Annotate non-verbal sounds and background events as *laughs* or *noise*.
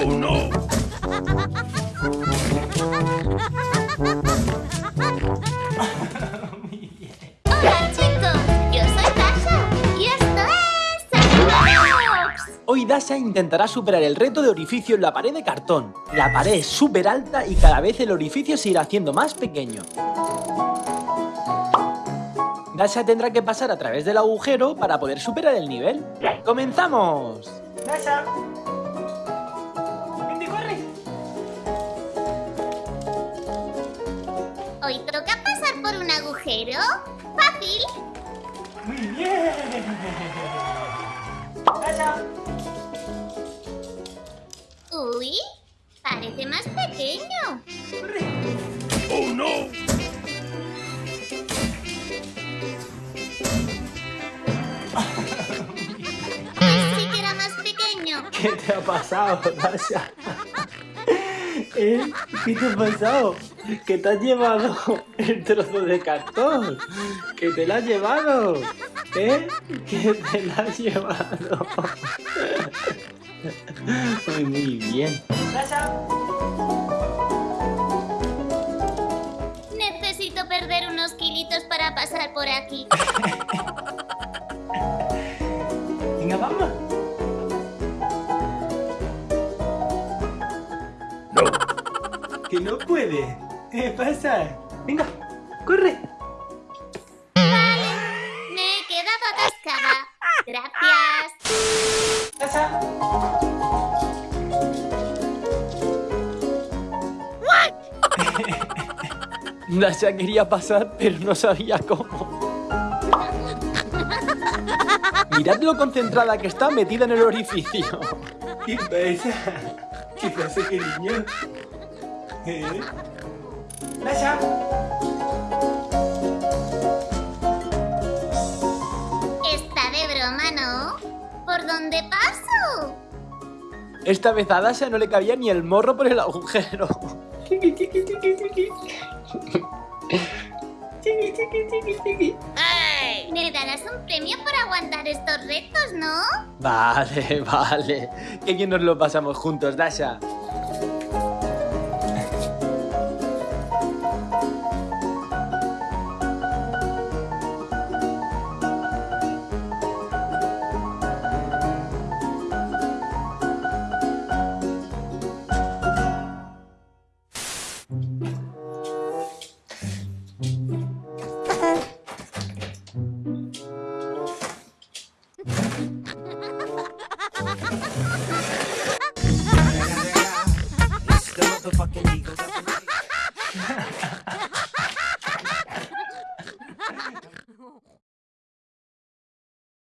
Oh no. Hola chicos, yo soy Dasha y esto es. Hoy Dasha intentará superar el reto de orificio en la pared de cartón. La pared es súper alta y cada vez el orificio se irá haciendo más pequeño. Dasha tendrá que pasar a través del agujero para poder superar el nivel. ¡Comenzamos! ¡Dasha! Hoy toca pasar por un agujero. Fácil. ¡Muy bien! Uy, parece más pequeño. Oh no. Sí que era más pequeño. ¿Qué te ha pasado, Dasha? ¿Eh? ¿Qué te ha pasado? ¿Que te has llevado el trozo de cartón? ¿Que te lo has llevado? ¿Eh? ¿Que te lo has llevado? Muy, muy bien. Necesito perder unos kilitos para pasar por aquí. Venga, vamos. No. Que no puede. ¿Qué pasa? Venga, corre. Me he quedado atascada. Gracias. ¡Dasha! Dasha *laughs* quería pasar, pero no sabía cómo. Mirad lo concentrada que está metida en el orificio. ¿Qué pasa? ¿Qué pasa, cariño? ¿Eh? ¡Dasha! Está de broma, ¿no? ¿Por dónde paso? Esta vez a Dasha no le cabía ni el morro por el agujero. Me darás un premio por aguantar estos retos, ¿no? Vale, vale. Que bien nos lo pasamos juntos, Dasha. motherfucking eagle.